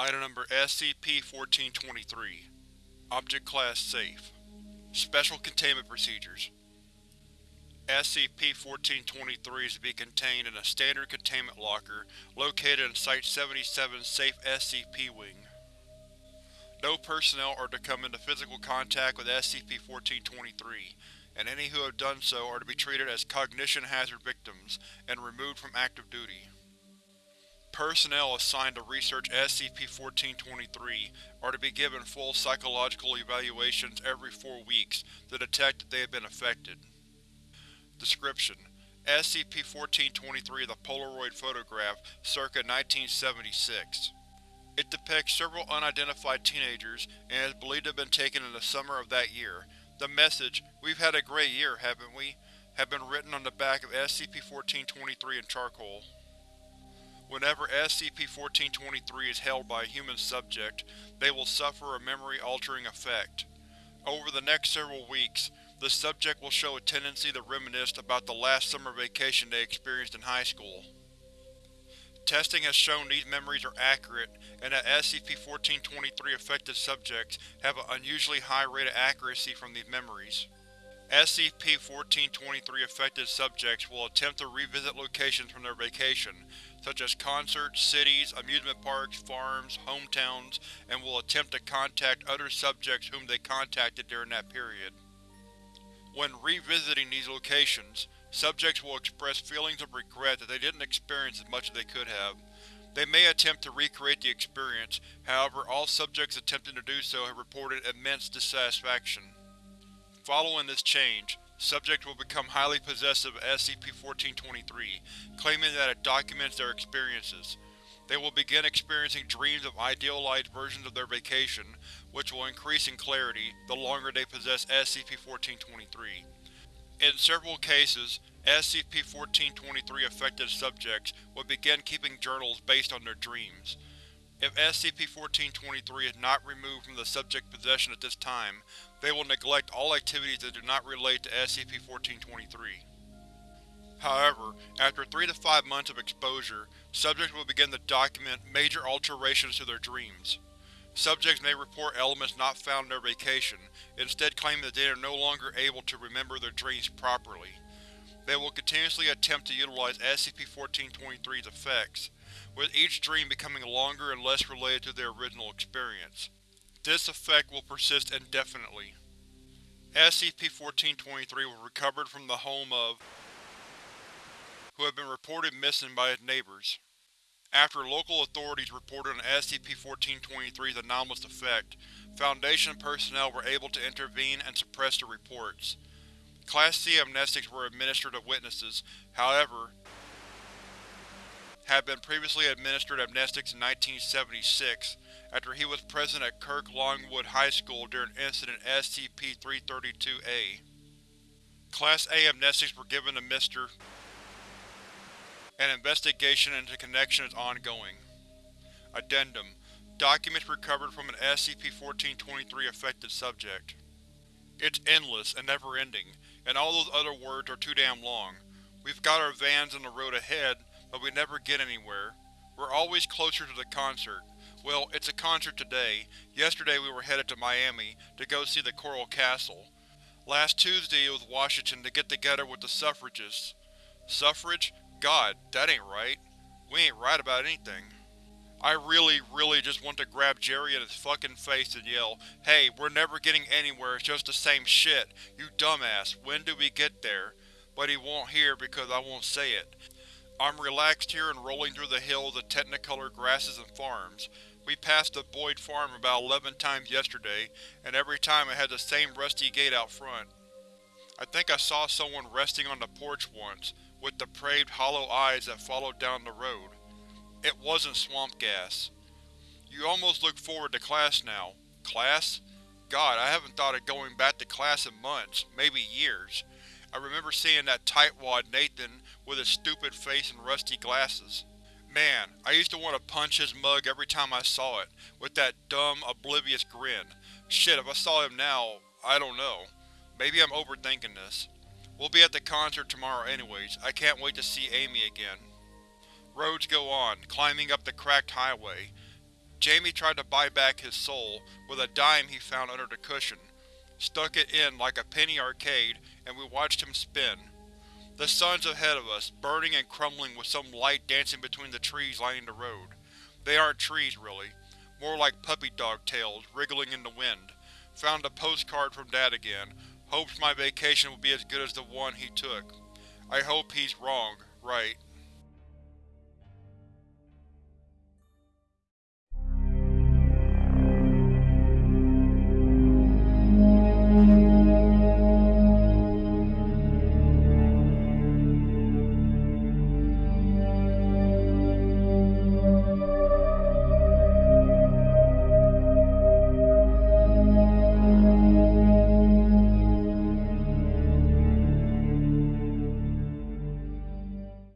Item Number SCP-1423 Object Class Safe Special Containment Procedures SCP-1423 is to be contained in a standard containment locker located in Site-77's Safe SCP Wing. No personnel are to come into physical contact with SCP-1423, and any who have done so are to be treated as cognition hazard victims and removed from active duty. Personnel assigned to research SCP-1423 are to be given full psychological evaluations every four weeks to detect that they have been affected. Description: SCP-1423 is a Polaroid photograph circa 1976. It depicts several unidentified teenagers and is believed to have been taken in the summer of that year. The message, We've had a great year, haven't we? have been written on the back of SCP-1423 in charcoal. Whenever SCP-1423 is held by a human subject, they will suffer a memory-altering effect. Over the next several weeks, the subject will show a tendency to reminisce about the last summer vacation they experienced in high school. Testing has shown these memories are accurate, and that SCP-1423 affected subjects have an unusually high rate of accuracy from these memories. SCP-1423 affected subjects will attempt to revisit locations from their vacation, such as concerts, cities, amusement parks, farms, hometowns, and will attempt to contact other subjects whom they contacted during that period. When revisiting these locations, subjects will express feelings of regret that they didn't experience as much as they could have. They may attempt to recreate the experience, however all subjects attempting to do so have reported immense dissatisfaction. Following this change, subjects will become highly possessive of SCP-1423, claiming that it documents their experiences. They will begin experiencing dreams of idealized versions of their vacation, which will increase in clarity the longer they possess SCP-1423. In several cases, SCP-1423 affected subjects will begin keeping journals based on their dreams. If SCP-1423 is not removed from the subject's possession at this time, they will neglect all activities that do not relate to SCP-1423. However, after 3 to 5 months of exposure, subjects will begin to document major alterations to their dreams. Subjects may report elements not found in their vacation, instead claiming that they are no longer able to remember their dreams properly. They will continuously attempt to utilize SCP-1423's effects, with each dream becoming longer and less related to their original experience. This effect will persist indefinitely. SCP-1423 was recovered from the home of who had been reported missing by his neighbors. After local authorities reported on SCP-1423's anomalous effect, Foundation personnel were able to intervene and suppress the reports. Class C amnestics were administered to witnesses, however, had been previously administered amnestics in 1976, after he was present at Kirk Longwood High School during Incident SCP-332-A. Class A amnestics were given to Mr. An investigation into connection is ongoing. Addendum Documents recovered from an SCP-1423 affected subject. It's endless and never-ending, and all those other words are too damn long. We've got our vans on the road ahead, but we never get anywhere. We're always closer to the concert. Well, it's a concert today. Yesterday we were headed to Miami to go see the Coral Castle. Last Tuesday it was Washington to get together with the suffragists. Suffrage? God, that ain't right. We ain't right about anything. I really, really just want to grab Jerry in his fucking face and yell, Hey, we're never getting anywhere, it's just the same shit, you dumbass, when do we get there? But he won't hear because I won't say it. I'm relaxed here and rolling through the hills of technicolor grasses and farms. We passed the Boyd farm about 11 times yesterday, and every time it had the same rusty gate out front. I think I saw someone resting on the porch once, with depraved hollow eyes that followed down the road. It wasn't swamp gas. You almost look forward to class now. Class? God, I haven't thought of going back to class in months, maybe years. I remember seeing that tightwad Nathan with his stupid face and rusty glasses. Man, I used to want to punch his mug every time I saw it, with that dumb, oblivious grin. Shit, if I saw him now, I don't know. Maybe I'm overthinking this. We'll be at the concert tomorrow anyways, I can't wait to see Amy again. Roads go on, climbing up the cracked highway. Jamie tried to buy back his soul with a dime he found under the cushion, stuck it in like a penny arcade, and we watched him spin. The sun's ahead of us, burning and crumbling with some light dancing between the trees lining the road. They aren't trees, really. More like puppy dog tails, wriggling in the wind. Found a postcard from Dad again. Hopes my vacation will be as good as the one he took. I hope he's wrong, right.